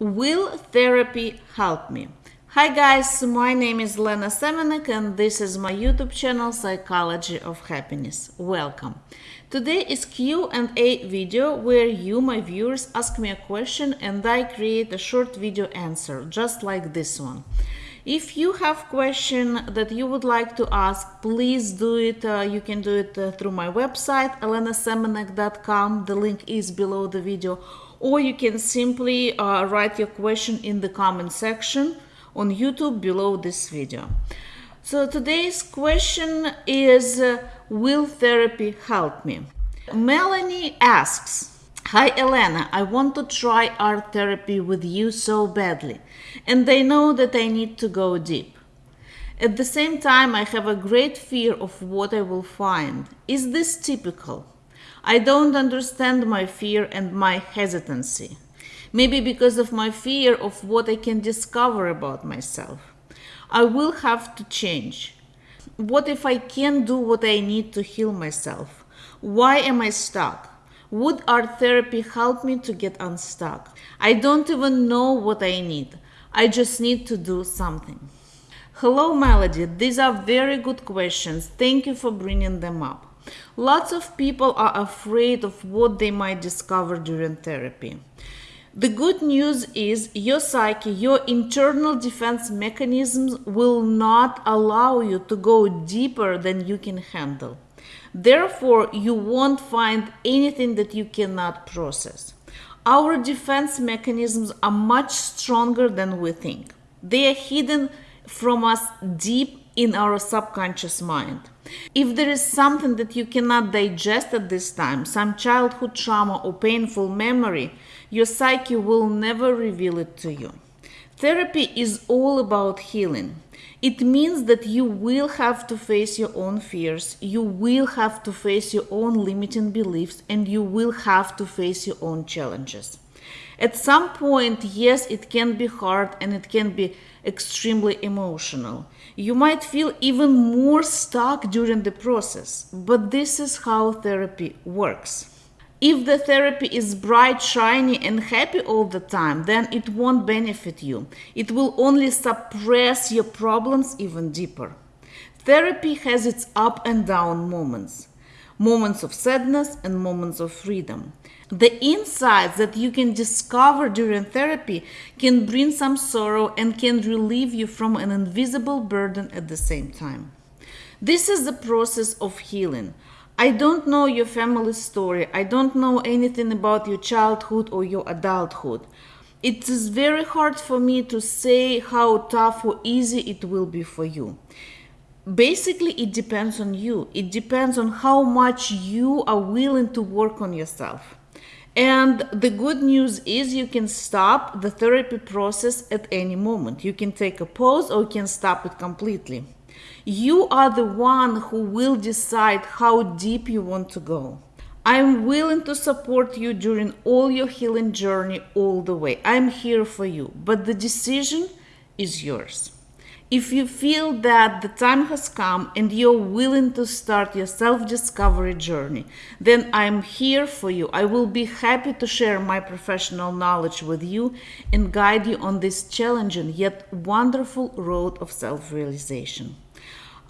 Will therapy help me? Hi guys, my name is Elena Semenek and this is my YouTube channel Psychology of Happiness. Welcome. Today is Q&A video where you, my viewers, ask me a question and I create a short video answer, just like this one. If you have question that you would like to ask, please do it. Uh, you can do it uh, through my website, elenasemenek.com. The link is below the video. Or you can simply uh, write your question in the comment section on YouTube below this video. So today's question is, uh, will therapy help me? Melanie asks, Hi Elena, I want to try art therapy with you so badly, and I know that I need to go deep. At the same time, I have a great fear of what I will find. Is this typical? I don't understand my fear and my hesitancy. Maybe because of my fear of what I can discover about myself. I will have to change. What if I can't do what I need to heal myself? Why am I stuck? Would art therapy help me to get unstuck? I don't even know what I need. I just need to do something. Hello, Melody. These are very good questions. Thank you for bringing them up. Lots of people are afraid of what they might discover during therapy. The good news is your psyche, your internal defense mechanisms will not allow you to go deeper than you can handle. Therefore, you won't find anything that you cannot process. Our defense mechanisms are much stronger than we think. They are hidden from us deep in our subconscious mind. If there is something that you cannot digest at this time, some childhood trauma or painful memory, your psyche will never reveal it to you. Therapy is all about healing. It means that you will have to face your own fears, you will have to face your own limiting beliefs, and you will have to face your own challenges. At some point, yes, it can be hard and it can be extremely emotional. You might feel even more stuck during the process, but this is how therapy works. If the therapy is bright, shiny, and happy all the time, then it won't benefit you. It will only suppress your problems even deeper. Therapy has its up and down moments moments of sadness and moments of freedom. The insights that you can discover during therapy can bring some sorrow and can relieve you from an invisible burden at the same time. This is the process of healing. I don't know your family story. I don't know anything about your childhood or your adulthood. It is very hard for me to say how tough or easy it will be for you. Basically, it depends on you. It depends on how much you are willing to work on yourself. And the good news is you can stop the therapy process at any moment. You can take a pause or you can stop it completely. You are the one who will decide how deep you want to go. I'm willing to support you during all your healing journey all the way. I'm here for you, but the decision is yours. If you feel that the time has come and you're willing to start your self discovery journey, then I'm here for you. I will be happy to share my professional knowledge with you and guide you on this challenging yet wonderful road of self realization.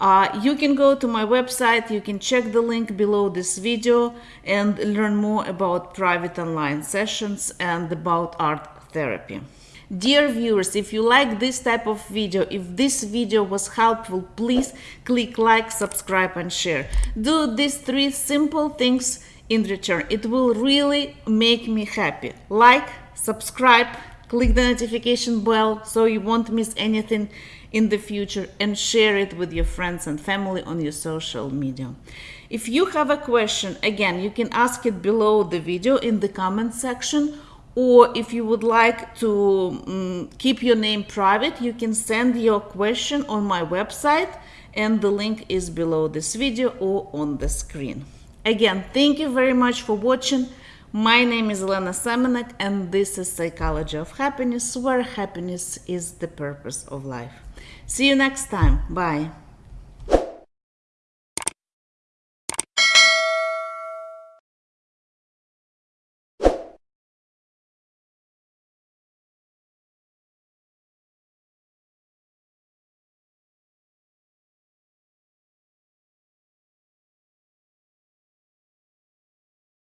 Uh, you can go to my website, you can check the link below this video and learn more about private online sessions and about art therapy. Dear viewers, if you like this type of video, if this video was helpful, please click like, subscribe and share. Do these three simple things in return. It will really make me happy. Like, subscribe, click the notification bell so you won't miss anything in the future and share it with your friends and family on your social media. If you have a question, again, you can ask it below the video in the comment section or if you would like to um, keep your name private, you can send your question on my website and the link is below this video or on the screen. Again, thank you very much for watching. My name is Elena Semenek and this is Psychology of Happiness, where happiness is the purpose of life. See you next time. Bye.